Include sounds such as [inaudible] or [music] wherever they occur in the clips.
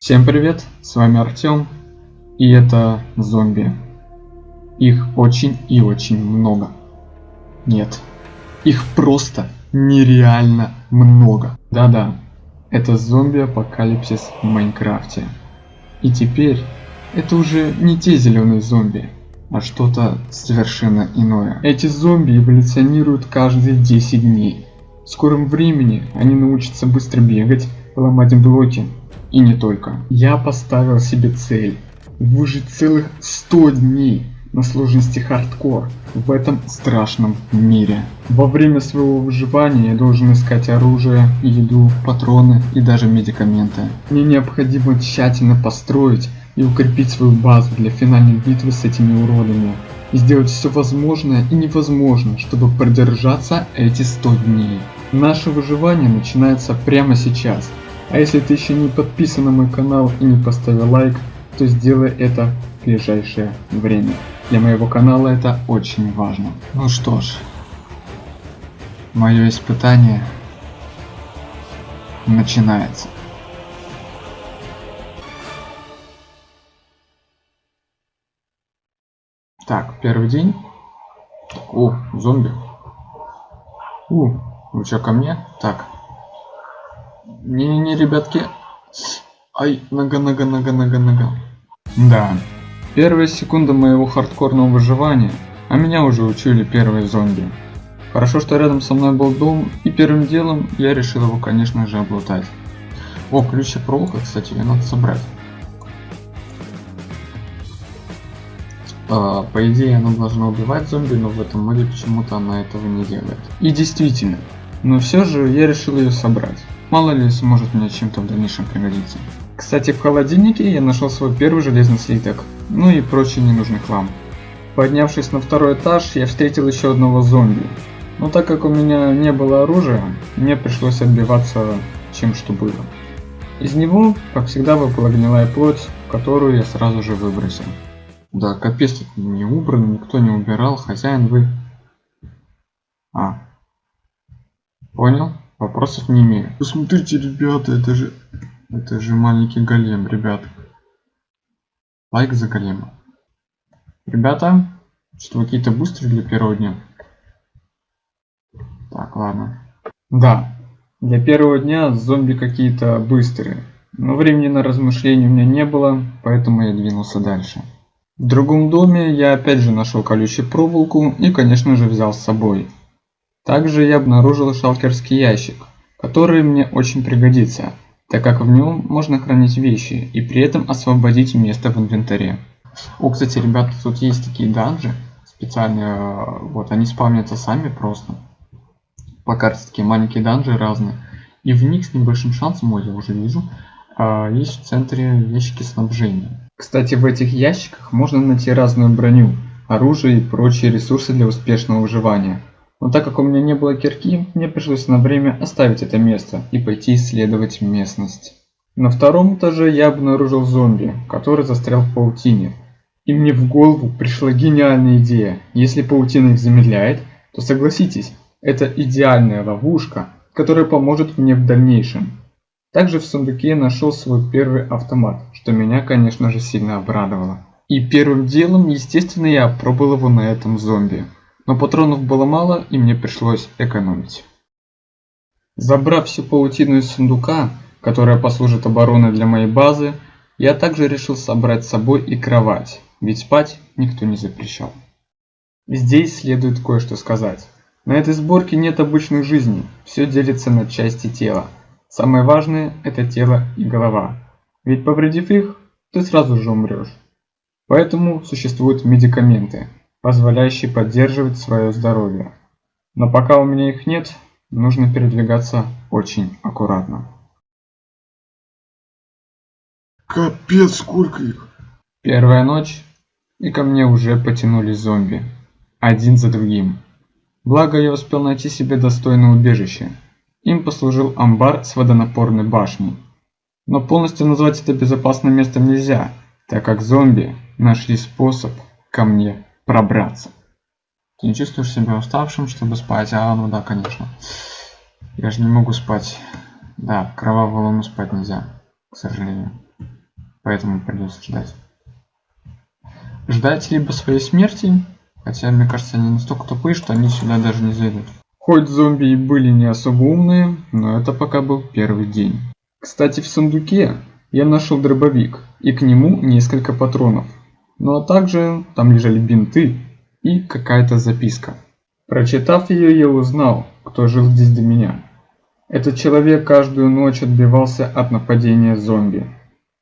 Всем привет, с вами Артем, и это зомби. Их очень и очень много. Нет, их просто нереально много. Да-да, это зомби-апокалипсис в Майнкрафте. И теперь это уже не те зеленые зомби, а что-то совершенно иное. Эти зомби эволюционируют каждые 10 дней. В скором времени они научатся быстро бегать, ломать блоки и не только. Я поставил себе цель выжить целых 100 дней на сложности хардкор в этом страшном мире. Во время своего выживания я должен искать оружие, еду, патроны и даже медикаменты. Мне необходимо тщательно построить и укрепить свою базу для финальной битвы с этими уродами. И сделать все возможное и невозможное, чтобы продержаться эти 100 дней. Наше выживание начинается прямо сейчас. А если ты еще не подписан на мой канал и не поставил лайк, то сделай это в ближайшее время. Для моего канала это очень важно. Ну что ж, мое испытание начинается. Так, первый день. О, зомби. У, вы что, ко мне? Так. Не-не-не, ребятки. Ай, нога, нога, нога, нога, нога. Да. Первая секунда моего хардкорного выживания, а меня уже учили первые зомби. Хорошо, что рядом со мной был дом, и первым делом я решил его, конечно же, облутать. О, ключи проволока, кстати, ее надо собрать. А, по идее, она должна убивать зомби, но в этом моде почему-то она этого не делает. И действительно, но все же я решил ее собрать. Мало ли сможет мне чем-то в дальнейшем пригодиться. Кстати, в холодильнике я нашел свой первый железный слиток, ну и прочий ненужный хлам. Поднявшись на второй этаж, я встретил еще одного зомби. Но так как у меня не было оружия, мне пришлось отбиваться чем что было. Из него, как всегда, выпала гнилая плоть, которую я сразу же выбросил. Да, капец тут не убран, никто не убирал, хозяин вы... А. Понял? Вопросов не имею. Посмотрите, ребята, это же... Это же маленький голем, ребят. Лайк за голема. Ребята, что какие-то быстрые для первого дня? Так, ладно. Да, для первого дня зомби какие-то быстрые. Но времени на размышления у меня не было, поэтому я двинулся дальше. В другом доме я опять же нашел колючую проволоку и конечно же взял с собой. Также я обнаружил шалкерский ящик, который мне очень пригодится, так как в нем можно хранить вещи и при этом освободить место в инвентаре. О, кстати, ребята, тут есть такие данжи специальные, вот они спавнятся сами просто. По карте такие маленькие данжи разные. И в них с небольшим шансом, ой, я уже вижу, а, есть в центре ящики снабжения. Кстати, в этих ящиках можно найти разную броню, оружие и прочие ресурсы для успешного выживания. Но так как у меня не было кирки, мне пришлось на время оставить это место и пойти исследовать местность. На втором этаже я обнаружил зомби, который застрял в паутине. И мне в голову пришла гениальная идея. Если паутина их замедляет, то согласитесь, это идеальная ловушка, которая поможет мне в дальнейшем. Также в сундуке я нашел свой первый автомат, что меня, конечно же, сильно обрадовало. И первым делом, естественно, я опробовал его на этом зомби. Но патронов было мало, и мне пришлось экономить. Забрав всю паутину из сундука, которая послужит обороной для моей базы, я также решил собрать с собой и кровать, ведь спать никто не запрещал. Здесь следует кое-что сказать. На этой сборке нет обычных жизней, все делится на части тела. Самое важное – это тело и голова. Ведь повредив их, ты сразу же умрешь. Поэтому существуют медикаменты, позволяющие поддерживать свое здоровье. Но пока у меня их нет, нужно передвигаться очень аккуратно. Капец, сколько их! Первая ночь, и ко мне уже потянулись зомби. Один за другим. Благо я успел найти себе достойное убежище. Им послужил амбар с водонапорной башней. Но полностью назвать это безопасным местом нельзя, так как зомби нашли способ ко мне пробраться. Ты не чувствуешь себя уставшим, чтобы спать? А, ну да, конечно. Я же не могу спать. Да, кровавую луну спать нельзя, к сожалению. поэтому придется ждать. Ждать либо своей смерти, хотя мне кажется они настолько тупые, что они сюда даже не зайдут. Хоть зомби и были не особо умные, но это пока был первый день. Кстати, в сундуке я нашел дробовик и к нему несколько патронов. Ну а также там лежали бинты и какая-то записка. Прочитав ее, я узнал, кто жил здесь до меня. Этот человек каждую ночь отбивался от нападения зомби.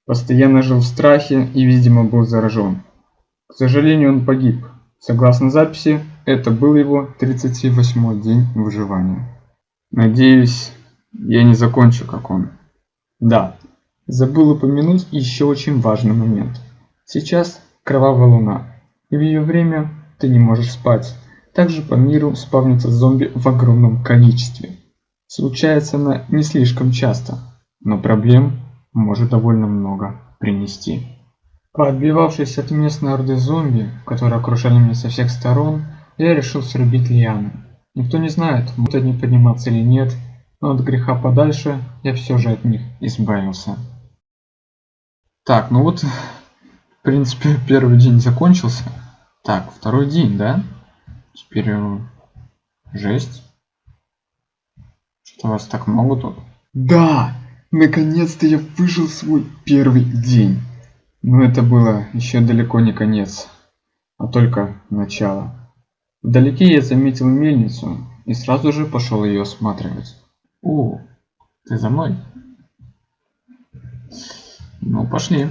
Постоянно жил в страхе и, видимо, был заражен. К сожалению, он погиб. Согласно записи, это был его 38 день выживания. Надеюсь, я не закончу как он. Да, забыл упомянуть еще очень важный момент. Сейчас кровавая луна, и в ее время ты не можешь спать. Также по миру спавнится зомби в огромном количестве. Случается она не слишком часто, но проблем может довольно много принести. Поотбивавшись от местной орды зомби, которые окружали меня со всех сторон, я решил срубить лианы. Никто не знает, будут они подниматься или нет, но от греха подальше я все же от них избавился. Так, ну вот, принципе, первый день закончился. Так, второй день, да? Теперь э, жесть. Что вас так много тут? Да, наконец-то я выжил свой первый день. Но это было еще далеко не конец, а только начало. Вдалеке я заметил мельницу и сразу же пошел ее осматривать. О, ты за мной? Ну, пошли.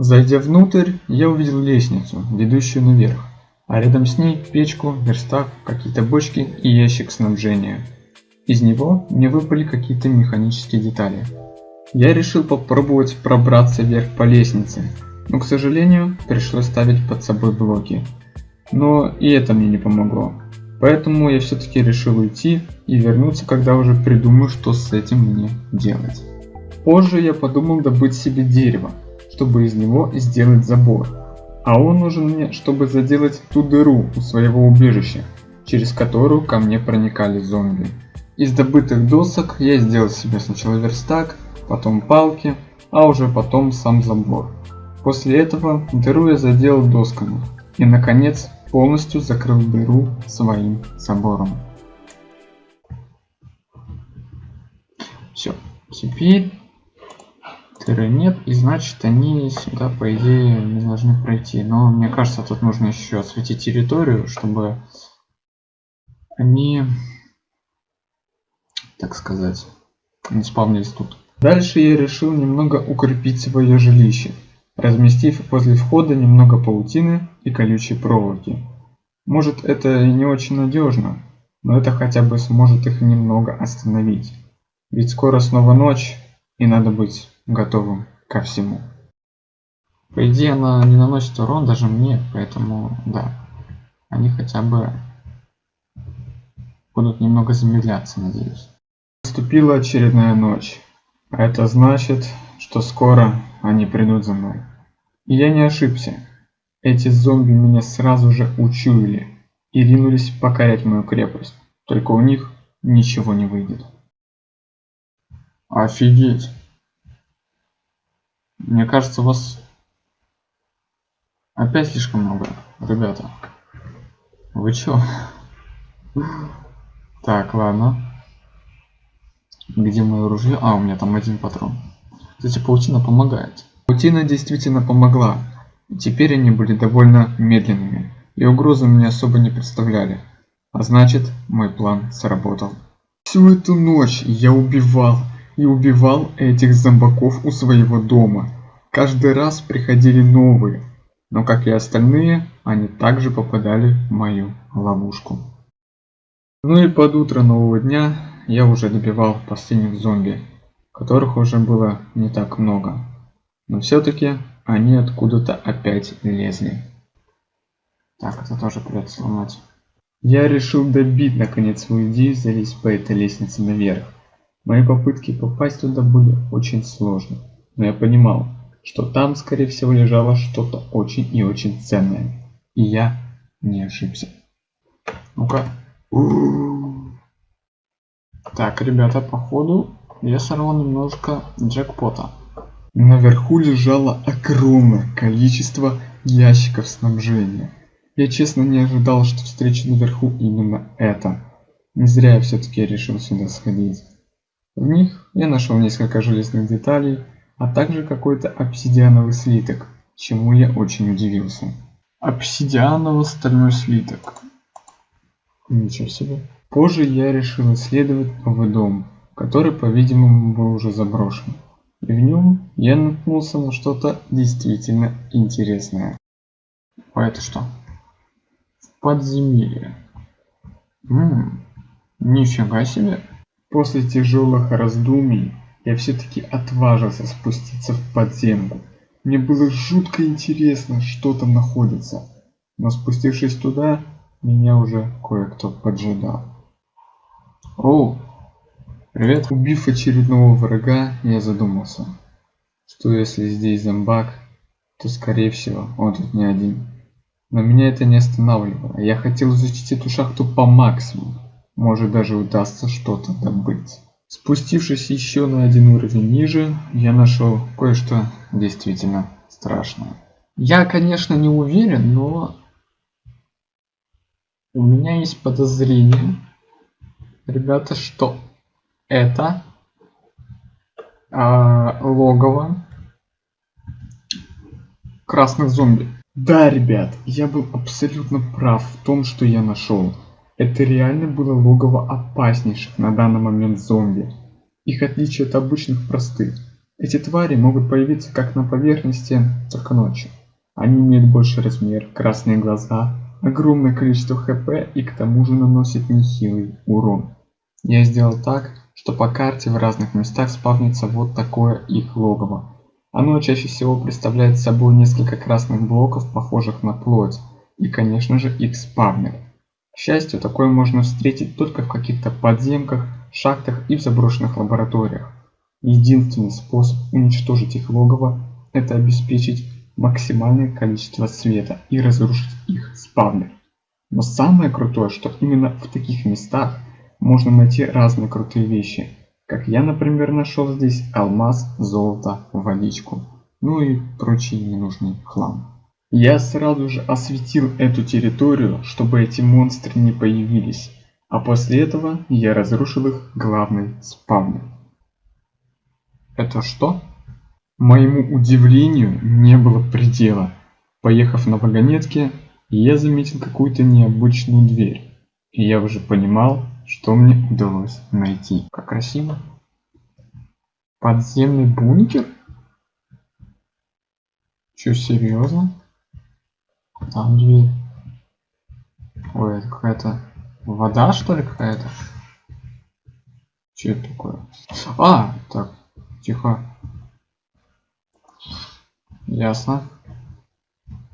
Зайдя внутрь, я увидел лестницу, ведущую наверх, а рядом с ней печку, верстак, какие-то бочки и ящик снабжения. Из него мне выпали какие-то механические детали. Я решил попробовать пробраться вверх по лестнице, но, к сожалению, пришлось ставить под собой блоки. Но и это мне не помогло. Поэтому я все-таки решил уйти и вернуться, когда уже придумаю, что с этим мне делать. Позже я подумал добыть себе дерево, чтобы из него сделать забор. А он нужен мне, чтобы заделать ту дыру у своего убежища, через которую ко мне проникали зомби. Из добытых досок я сделал себе сначала верстак, потом палки, а уже потом сам забор. После этого дыру я заделал досками и наконец полностью закрыл дыру своим забором. Все, теперь дыры нет и значит они сюда по идее не должны пройти. Но мне кажется тут нужно еще осветить территорию, чтобы они, так сказать, не спавнились тут. Дальше я решил немного укрепить свое жилище разместив возле входа немного паутины и колючей проволоки. Может это и не очень надежно, но это хотя бы сможет их немного остановить. Ведь скоро снова ночь, и надо быть готовым ко всему. По идее она не наносит урон даже мне, поэтому да, они хотя бы будут немного замедляться, надеюсь. Наступила очередная ночь. А это значит, что скоро они придут за мной. И я не ошибся. Эти зомби меня сразу же учуяли и ринулись покорять мою крепость. Только у них ничего не выйдет. Офигеть. Мне кажется, вас опять слишком много, ребята. Вы чё? Так, ладно. Где мое ружье? А, у меня там один патрон. Кстати, паутина помогает. Паутина действительно помогла. Теперь они были довольно медленными и угрозы мне особо не представляли. А значит, мой план сработал. Всю эту ночь я убивал и убивал этих зомбаков у своего дома. Каждый раз приходили новые, но как и остальные, они также попадали в мою ловушку. Ну и под утро нового дня я уже добивал последних зомби, которых уже было не так много. Но все-таки они откуда-то опять лезли. Так, это тоже придется сломать. Я решил добить наконец свою идею залезть по этой лестнице наверх. Мои попытки попасть туда были очень сложны, но я понимал, что там скорее всего лежало что-то очень и очень ценное. И я не ошибся. Ну-ка. Так, ребята, походу я сорвал немножко джекпота. Наверху лежало огромное количество ящиков снабжения. Я честно не ожидал, что встречу наверху именно это. Не зря я все-таки решил сюда сходить. В них я нашел несколько железных деталей, а также какой-то обсидиановый слиток, чему я очень удивился. Обсидиановый стальной слиток. Ничего себе. Позже я решил исследовать новый дом, который, по-видимому, был уже заброшен. И в нем я наткнулся на что-то действительно интересное. А это что? подземелье. Ммм, нифига себе. После тяжелых раздумий я все-таки отважился спуститься в подземку. Мне было жутко интересно, что там находится. Но спустившись туда, меня уже кое-кто поджидал. О, привет. Убив очередного врага, я задумался, что если здесь зомбак, то скорее всего он тут не один. Но меня это не останавливало. Я хотел изучить эту шахту по максимуму. Может даже удастся что-то добыть. Спустившись еще на один уровень ниже, я нашел кое-что действительно страшное. Я, конечно, не уверен, но у меня есть подозрение, ребята, что это а, логово красных зомби. Да, ребят, я был абсолютно прав в том, что я нашел. Это реально было логово опаснейших на данный момент зомби. Их отличие от обычных простых. Эти твари могут появиться как на поверхности, и ночью. Они имеют больший размер, красные глаза, огромное количество хп и к тому же наносят нехилый урон. Я сделал так, что по карте в разных местах спавнится вот такое их логово. Оно чаще всего представляет собой несколько красных блоков, похожих на плоть, и, конечно же, их спавнер. К счастью, такое можно встретить только в каких-то подземках, шахтах и в заброшенных лабораториях. Единственный способ уничтожить их логово – это обеспечить максимальное количество света и разрушить их спавнер. Но самое крутое, что именно в таких местах можно найти разные крутые вещи – как я, например, нашел здесь алмаз, золото, водичку, ну и прочий ненужный хлам. Я сразу же осветил эту территорию, чтобы эти монстры не появились, а после этого я разрушил их главный спавнер. Это что? Моему удивлению не было предела. Поехав на вагонетке, я заметил какую-то необычную дверь, и я уже понимал, что мне удалось найти. Как красиво. Подземный бункер? Че, серьезно? Там дверь. Ой, это какая-то вода, что ли, какая-то? Че это такое? А, так, тихо. Ясно.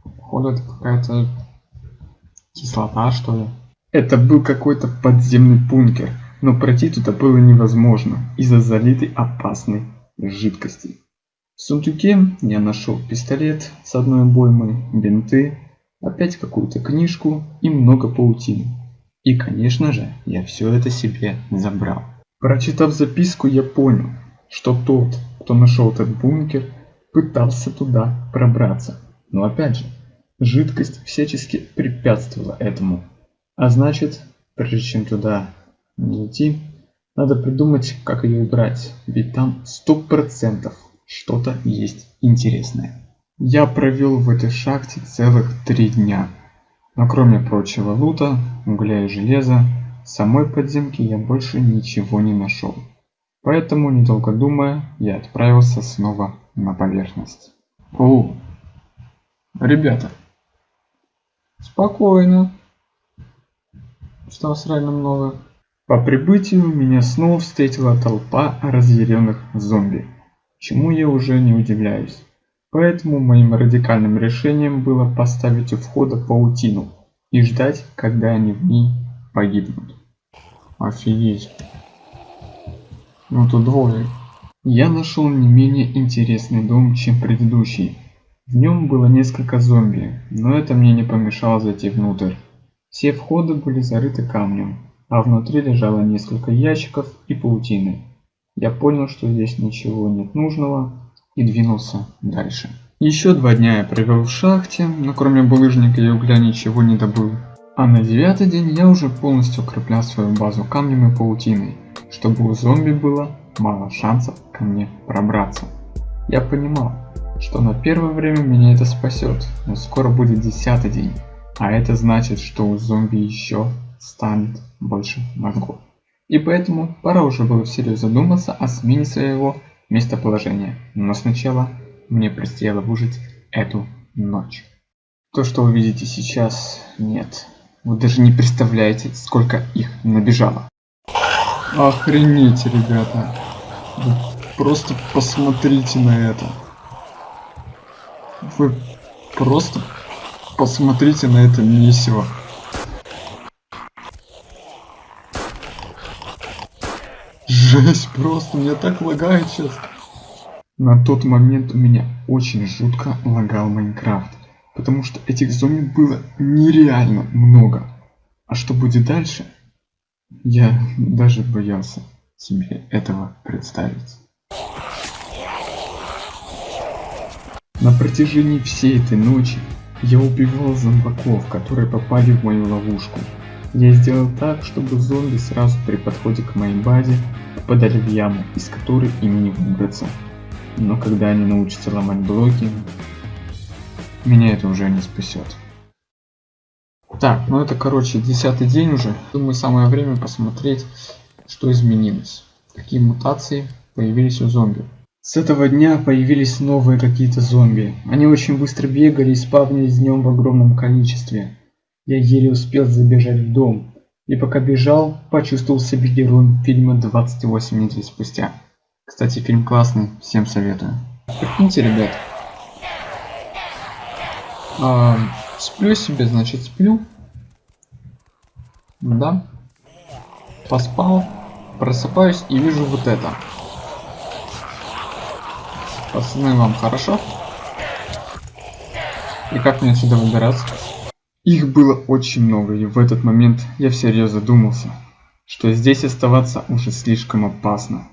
Походу это какая-то кислота, что ли. Это был какой-то подземный бункер, но пройти туда было невозможно из-за залитой опасной жидкости. В сундуке я нашел пистолет с одной обоймой, бинты, опять какую-то книжку и много паутины. И, конечно же, я все это себе забрал. Прочитав записку, я понял, что тот, кто нашел этот бункер, пытался туда пробраться. Но опять же, жидкость всячески препятствовала этому. А значит, прежде чем туда не идти, надо придумать, как ее убрать, ведь там сто процентов что-то есть интересное. Я провел в этой шахте целых три дня. Но кроме прочего лута, угля и железа, самой подземки я больше ничего не нашел. Поэтому, недолго думая, я отправился снова на поверхность. О, ребята, спокойно что вас реально много. По прибытию меня снова встретила толпа разъяренных зомби, чему я уже не удивляюсь. Поэтому моим радикальным решением было поставить у входа паутину и ждать, когда они в ней погибнут. Офигеть. Ну тут двое. Я нашел не менее интересный дом, чем предыдущий. В нем было несколько зомби, но это мне не помешало зайти внутрь. Все входы были зарыты камнем, а внутри лежало несколько ящиков и паутины. Я понял, что здесь ничего нет нужного, и двинулся дальше. Еще два дня я провел в шахте, но кроме булыжника и угля ничего не добыл. А на девятый день я уже полностью укреплял свою базу камнем и паутиной, чтобы у зомби было мало шансов ко мне пробраться. Я понимал, что на первое время меня это спасет, но скоро будет десятый день, а это значит, что у зомби еще станет больше мозгов. И поэтому пора уже было всерьез задуматься о смене своего местоположения. Но сначала мне предстояло выжить эту ночь. То, что вы видите сейчас, нет. Вы даже не представляете, сколько их набежало. Охренеть, ребята. Вы просто посмотрите на это. Вы просто посмотрите на это месиво. Жесть, просто меня так лагает сейчас. На тот момент у меня очень жутко лагал Майнкрафт, потому что этих зомби было нереально много. А что будет дальше, я даже боялся себе этого представить. На протяжении всей этой ночи я убивал зомбаков, которые попали в мою ловушку. Я сделал так, чтобы зомби сразу при подходе к моей базе попадали в яму, из которой им не выбраться. Но когда они научатся ломать блоки, меня это уже не спасет. Так, ну это короче десятый день уже. Думаю самое время посмотреть, что изменилось. Какие мутации появились у зомби. С этого дня появились новые какие-то зомби. Они очень быстро бегали и спавнились днем в огромном количестве. Я еле успел забежать в дом. И пока бежал, почувствовал себя героем фильма 28 недель спустя. Кстати, фильм классный, всем советую. Прикиньте, ребят. А, сплю себе, значит, сплю. Да. Поспал. Просыпаюсь и вижу вот это. Пацаны, вам хорошо? И как мне отсюда выбираться? Их было очень много, и в этот момент я всерьез задумался, что здесь оставаться уже слишком опасно,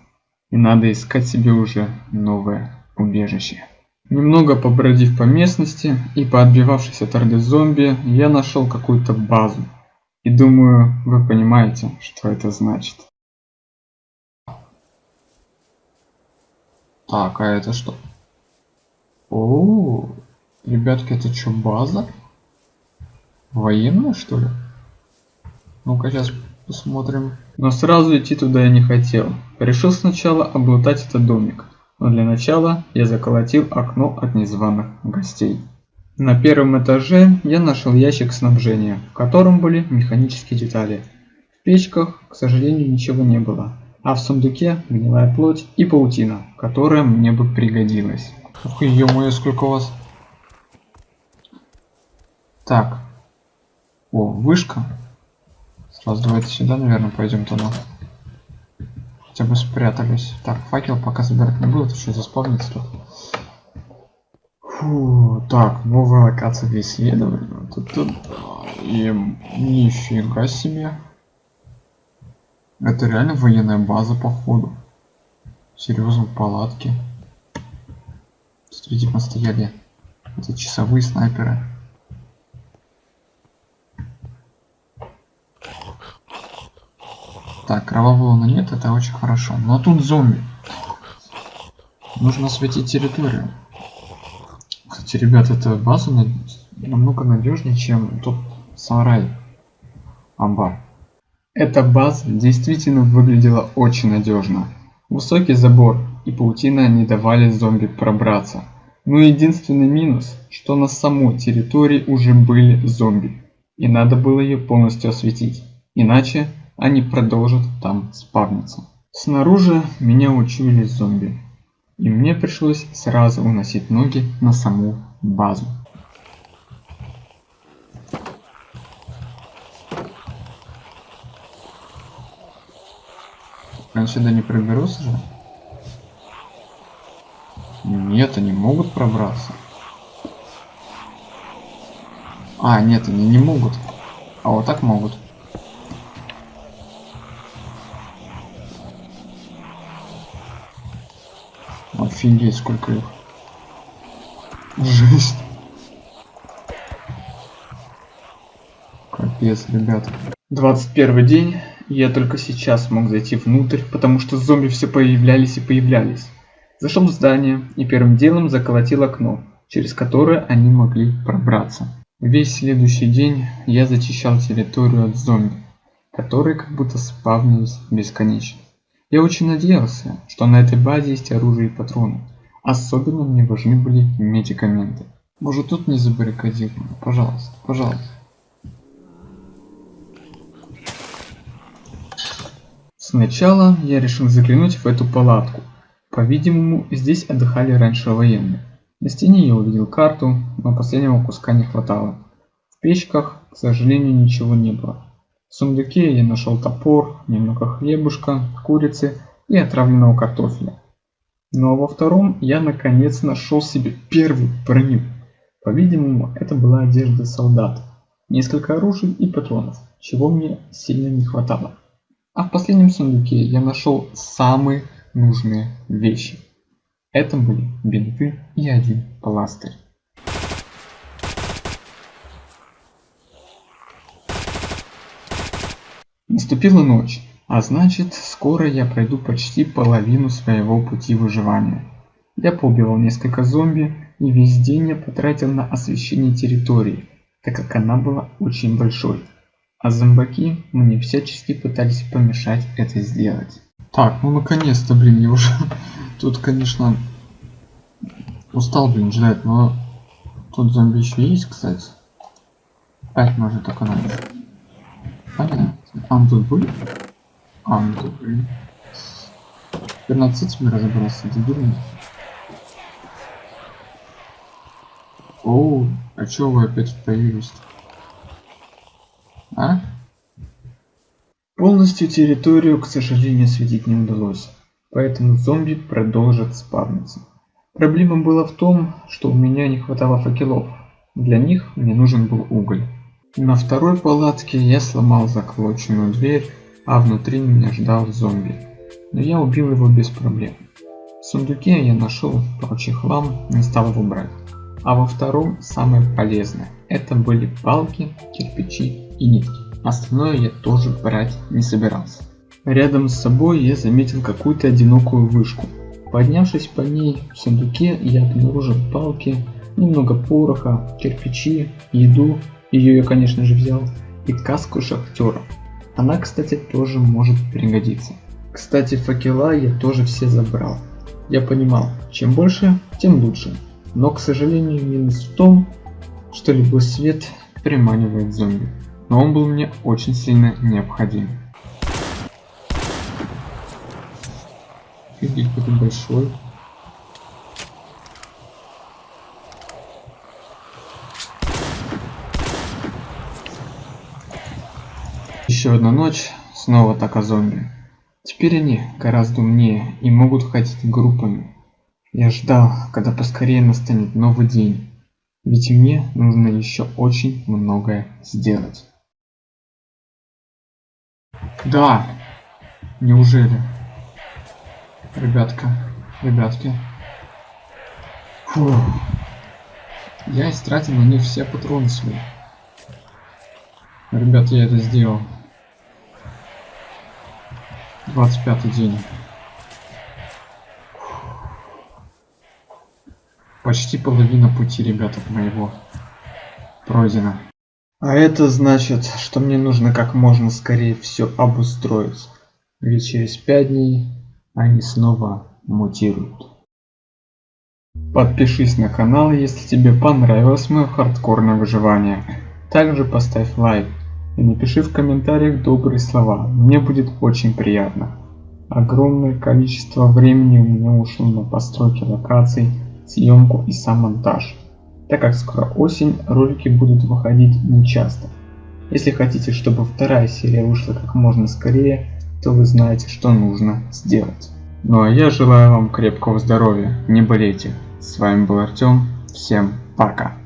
и надо искать себе уже новое убежище. Немного побродив по местности и поотбивавшись от орды зомби, я нашел какую-то базу. И думаю, вы понимаете, что это значит. Так, а это что? О, ребятки, это что, база? Военная, что ли? Ну-ка, сейчас посмотрим. Но сразу идти туда я не хотел. Решил сначала облутать этот домик. Но для начала я заколотил окно от незваных гостей. На первом этаже я нашел ящик снабжения, в котором были механические детали. В печках, к сожалению, ничего не было. А в сундуке гнилая плоть и паутина, которая мне бы пригодилась. Ух, ё-моё, сколько у вас... Так, о, вышка. Сразу давайте сюда, наверное, пойдем туда. Хотя бы спрятались. Так, факел пока забирать не буду, еще заспавнится тут. Фу, так, новая локация для исследования. Тут, тут, и нифига себе. Это реально военная база, походу. Серьезно, палатки. Смотрите, мы стояли. Это часовые снайперы. Так, кровавого луна нет, это очень хорошо. Но тут зомби. Нужно осветить территорию. Кстати, ребят, эта база намного надежнее, чем тот сарай. Амбар. Эта база действительно выглядела очень надежно. Высокий забор и паутина не давали зомби пробраться. Но единственный минус, что на самой территории уже были зомби. И надо было ее полностью осветить. Иначе они продолжат там спавниться. Снаружи меня учуяли зомби, и мне пришлось сразу уносить ноги на саму базу. Они сюда не проберутся же? Нет, они могут пробраться. А, нет, они не могут. А вот так могут. Офигеть, сколько их. Жесть. Капец, ребята. 21 день. Я только сейчас смог зайти внутрь, потому что зомби все появлялись и появлялись. Зашел в здание и первым делом заколотил окно, через которое они могли пробраться. Весь следующий день я зачищал территорию от зомби, которые как будто спавнились бесконечно. Я очень надеялся, что на этой базе есть оружие и патроны. Особенно мне важны были медикаменты. Может тут не забаррикадировано? Пожалуйста, пожалуйста. Сначала я решил заглянуть в эту палатку. По-видимому, здесь отдыхали раньше военные. На стене я увидел карту, но последнего куска не хватало. В печках, к сожалению, ничего не было. В сундуке я нашел топор, немного хлебушка, курицы и отравленного картофеля. Ну а во втором я наконец нашел себе первую броню. По-видимому, это была одежда солдата. Несколько оружий и патронов, чего мне сильно не хватало. А в последнем сундуке я нашел самые нужные вещи. Это были бинты и один пластырь. Наступила ночь, а значит, скоро я пройду почти половину своего пути выживания. Я поубивал несколько зомби, и весь день я потратил на освещение территории, так как она была очень большой. А зомбаки мне всячески пытались помешать это сделать. Так, ну наконец-то, блин, я уже [laughs] тут, конечно, устал, блин, ждать, но тут зомби еще есть, кстати. Опять может так надо. А? А, тут, блин. 15 мир разобрался, дебильный. Оу, а чё вы опять появились? А? Полностью территорию, к сожалению, осветить не удалось, поэтому зомби продолжат спавниться. Проблема была в том, что у меня не хватало факелов. Для них мне нужен был уголь. На второй палатке я сломал заколоченную дверь, а внутри меня ждал зомби. Но я убил его без проблем. В сундуке я нашел прочий хлам, не стал его брать. А во втором самое полезное. Это были палки, кирпичи и нитки. Остальное я тоже брать не собирался. Рядом с собой я заметил какую-то одинокую вышку. Поднявшись по ней в сундуке, я обнаружил палки, немного пороха, кирпичи, еду ее я, конечно же, взял. И каску шахтера. Она, кстати, тоже может пригодиться. Кстати, факела я тоже все забрал. Я понимал, чем больше, тем лучше. Но, к сожалению, минус в том, что любой свет приманивает зомби. Но он был мне очень сильно необходим. Офигеть, какой большой. Еще одна ночь, снова атака зомби. Теперь они гораздо умнее и могут ходить группами. Я ждал, когда поскорее настанет новый день, ведь мне нужно еще очень многое сделать. Да, неужели? Ребятка, ребятки. Фу. Я истратил на них все патроны свои. Ребят, я это сделал. 25 день. Почти половина пути, ребята, моего пройдена. А это значит, что мне нужно как можно скорее все обустроить. Ведь через 5 дней они снова мутируют. Подпишись на канал, если тебе понравилось мое хардкорное выживание. Также поставь лайк и напиши в комментариях добрые слова, мне будет очень приятно. Огромное количество времени у меня ушло на постройки локаций, съемку и сам монтаж, так как скоро осень, ролики будут выходить нечасто. Если хотите, чтобы вторая серия вышла как можно скорее, то вы знаете, что нужно сделать. Ну а я желаю вам крепкого здоровья, не болейте. С вами был Артем, всем пока.